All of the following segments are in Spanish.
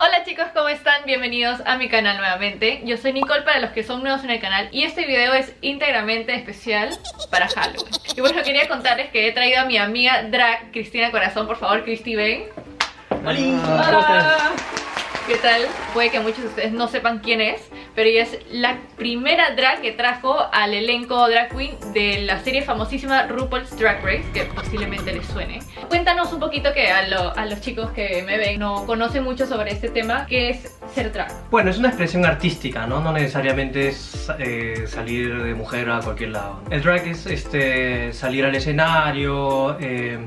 Hola chicos, ¿cómo están? Bienvenidos a mi canal nuevamente. Yo soy Nicole para los que son nuevos en el canal y este video es íntegramente especial para Halloween. Y bueno, quería contarles que he traído a mi amiga drag Cristina Corazón. Por favor, Cristi, ven. Hola. ¿Qué tal? Puede que muchos de ustedes no sepan quién es, pero ella es la primera drag que trajo al elenco drag queen de la serie famosísima RuPaul's Drag Race, que posiblemente les suene. Cuéntanos un poquito que a, los chicos que me ven no conocen mucho sobre este tema, ¿qué es ser drag? Bueno, es una expresión artística, ¿no? No necesariamente es eh, salir de mujer a cualquier lado. El drag es este, salir al escenario... Eh,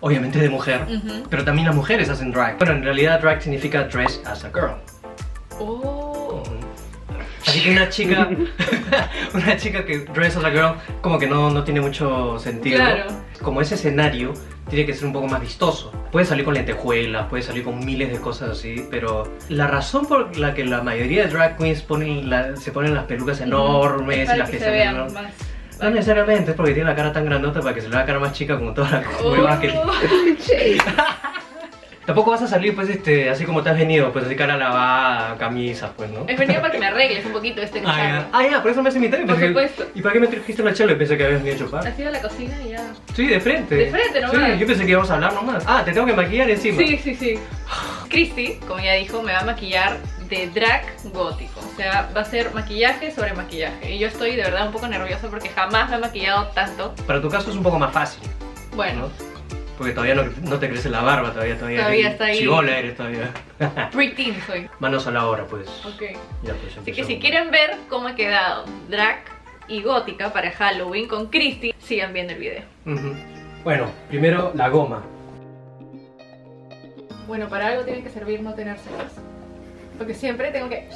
obviamente de mujer, pero también las mujeres hacen drag. Bueno, en realidad drag significa dress as a girl. Oh. Así que una chica, una chica que dress as a girl como que no, no tiene mucho sentido. Claro. Como ese escenario tiene que ser un poco más vistoso. Puede salir con lentejuelas, puede salir con miles de cosas así, pero la razón por la que la mayoría de drag queens ponen se ponen las pelucas enormes y las que se vean más no necesariamente, es porque tiene la cara tan grandota para que se le vea la cara más chica como toda la oh. que Tampoco vas a salir pues este, así como te has venido, pues así cara lavada, camisas, pues, ¿no? He venido para que me arregles un poquito este ah, ah, ya, por eso me has invitado. Por supuesto. ¿Y para qué me trajiste la chela? Pensé que habías venido a chupar. Has ido a la cocina y ya. Sí, de frente. De frente nomás. Sí, yo pensé que íbamos a hablar nomás. Ah, te tengo que maquillar encima. Sí, sí, sí. Christy, como ya dijo, me va a maquillar de drag gótico. O sea, va a ser maquillaje sobre maquillaje. Y yo estoy de verdad un poco nerviosa porque jamás me he maquillado tanto. Para tu caso es un poco más fácil. Bueno. Porque todavía no, te crece la barba, todavía todavía, todavía está ahí. Chivola eres todavía. Preteen soy. Manos a la hora, pues. Ok. Ya, pues Así que si quieren ver cómo ha quedado drag y gótica para Halloween con Christy, sigan viendo el video. Bueno, primero la goma. Bueno, para algo tiene que servir no tener cejas. Porque siempre tengo que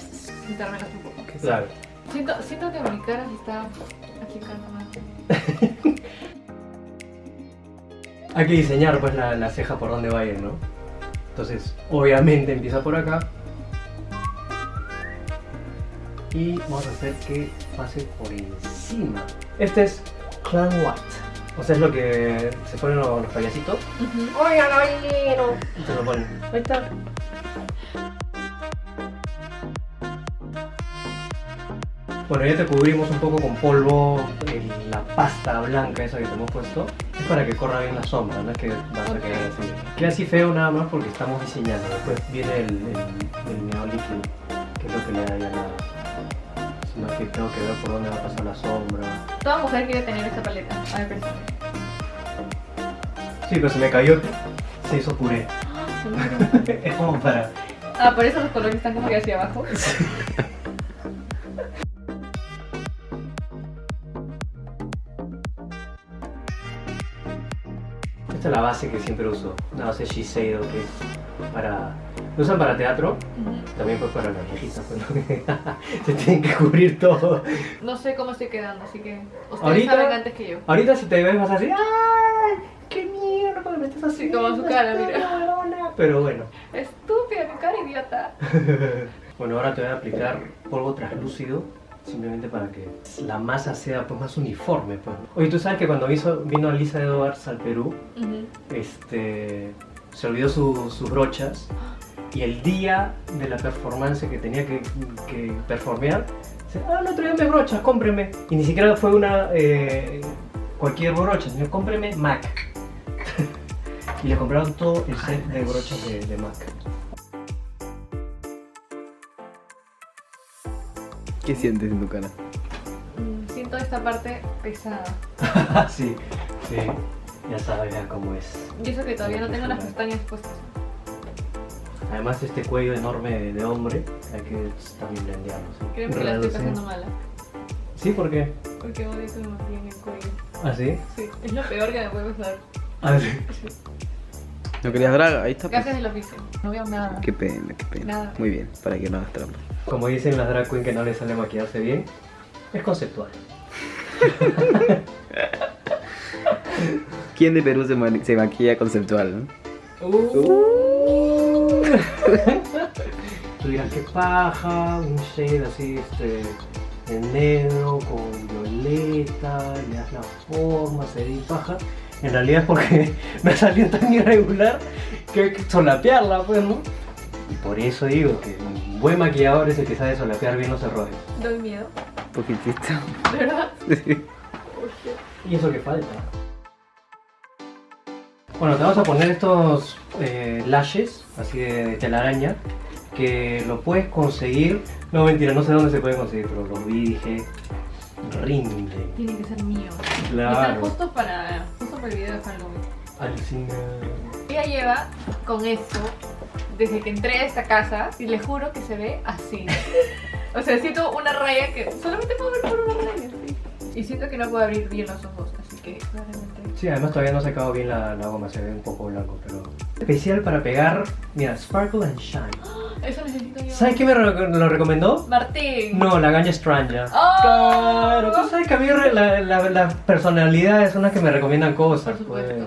pintarme un poco. Claro. Siento, siento que mi cara se está achicando más. Hay que diseñar pues la, ceja por donde va a ir, ¿no? Entonces, obviamente empieza por acá. Y vamos a hacer que pase por encima. Este es Clan White. O sea, es lo que se ponen los, payasitos. ¡Oigan, caballero! Se lo ponen. Ahí está. Bueno, ya te cubrimos un poco con polvo, la pasta blanca esa que te hemos puesto. Para que corra bien la sombra, no es que vas a quedar así. Queda así feo nada más porque estamos diseñando. Después viene el, el, líquido, que es lo que le da ya nada. Sino que tengo que ver por dónde va a pasar la sombra. Toda mujer quiere tener esta paleta. A ver, pensame. Sí, pero se me cayó, se hizo puré. Ah, es como para... Ah, por eso los colores están como que hacia abajo. Esta es la base que siempre uso, la base Shiseido que es para... Lo usan para teatro, también pues para las viejitas, se tienen que cubrir todo. No sé cómo estoy quedando, así que ustedes ahorita, saben antes que yo. Ahorita si te ves vas así, ¡ay! ¡Qué mierda! Me estás así. Como su cara, mira. Pero bueno. Estúpida, mi cara idiota. bueno, ahora te voy a aplicar polvo translúcido simplemente para que la masa sea pues, más uniforme. Pues. Oye, tú sabes que cuando vino Lisa Edwards al Perú, este, se olvidó sus brochas y el día de la performance que tenía que, que performear, dice, ah, no traigo mis brochas, cómpreme. Y ni siquiera fue una eh, cualquier brocha, sino cómpreme MAC. y le compraron todo el set de brochas de, de MAC. ¿Qué sientes en tu cara? Mm, siento esta parte pesada. sí, sí. Ya sabes ya cómo es. Y eso que todavía no tengo las pestañas puestas. Además este cuello enorme de hombre hay que también blendearlo. ¿sí? Creo que la estoy pasando mala. ¿Sí? ¿Por qué? Porque odio que me el cuello. ¿Ah, sí? Sí, es lo peor que me puede pasar. ¿Ah, sí? ¿No querías draga? Ahí está. Pues. Gajes del oficio. No veo nada. Qué pena, qué pena. Nada. Muy bien, para que no hagas trampa. Como dicen las drag queen que no les sale maquillarse bien, es conceptual. ¿Quién de Perú se, se maquilla conceptual? ¿no? Uh. Tú dirás que paja, un shade así este, en negro con violeta, le das la forma, se ve paja. En realidad es porque me salió tan irregular que hay que solapearla, pues, ¿no? Y por eso digo que un buen maquillador es el que sabe solapear bien los errores. Doy miedo. Un poquitito. ¿De verdad? Y eso que falta. Bueno, te vamos a poner estos eh, lashes, así de, de telaraña, que lo puedes conseguir. No, mentira, no sé dónde se puede conseguir, pero lo vi y dije. Rinde. Tiene que ser mío. Claro. justo para, justo para el video de Halloween. Alucina. Ella lleva con eso desde que entré a esta casa y le juro que se ve así. O sea, siento una raya que solamente puedo ver por una raya. ¿sí? Y siento que no puedo abrir bien los ojos, así que claramente. Sí, además todavía no se acabado bien la, la goma, se ve un poco blanco, pero... Especial para pegar, mira, Sparkle and Shine. Eso necesito yo. ¿Sabes qué me re- lo recomendó? Martín. No, la gaña Stranja. ¡Oh! Claro, tú sabes que a mí re- la, la, la personalidad es una que me recomiendan cosas. Por supuesto. pues.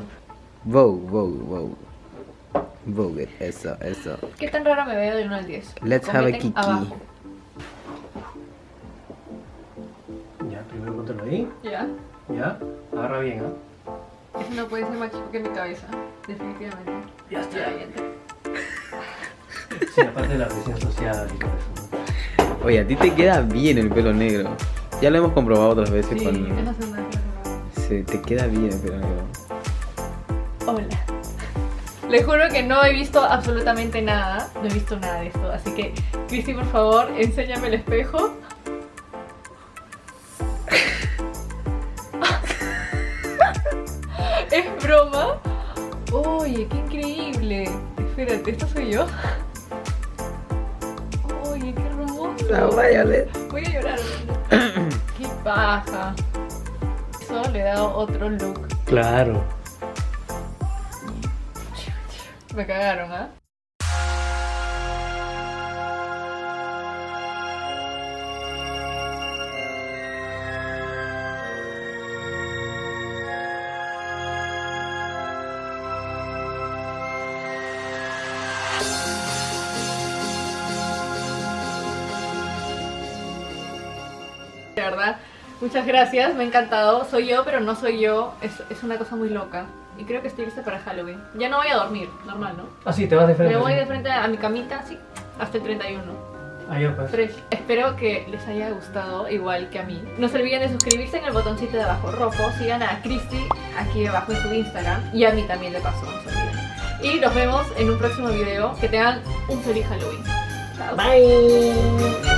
Vogue, Vogue, Vogue. Eso, eso. ¿Qué tan rara me veo de 1 al 10? Let's have a Comenten kiki. abajo. Ya, primero póntelo ahí. ¿Ya? Ya, agarra bien, ¿ah? Eso no puede ser más chico que mi cabeza. Definitivamente. Ya. Ya, ya. Sí, aparte de la presión social y todo eso. ¿no? Oye, a ti te queda bien el pelo negro. Ya lo hemos comprobado otras veces Sí, con... Sí, te queda bien el pelo negro. Hola. Le juro que no he visto absolutamente nada. No he visto nada de esto. Así que, Cristi, por favor, enséñame el espejo. ¿Es broma? Oye, qué increíble. Espérate, ¿esto soy yo? Oye, qué hermoso. La Violet. Voy a llorar. qué paja. Eso le da otro look. Claro. Me cagaron. De verdad, muchas gracias, me ha encantado. Soy yo, pero no soy yo. Es, es una cosa muy loca. Y creo que estoy lista para Halloween. Ya no voy a dormir, normal, ¿no? Ah, sí, te vas de frente. Me voy de frente a mi camita, sí, hasta el 31. Ah, ya, pues. Fresh. Espero que les haya gustado igual que a mí. No se olviden de suscribirse en el botoncito de abajo rojo. Sigan a Christy aquí abajo en su Instagram. Y a mí también de paso, no se olviden. Y nos vemos en un próximo video. Que tengan un feliz Halloween. Chao. Bye.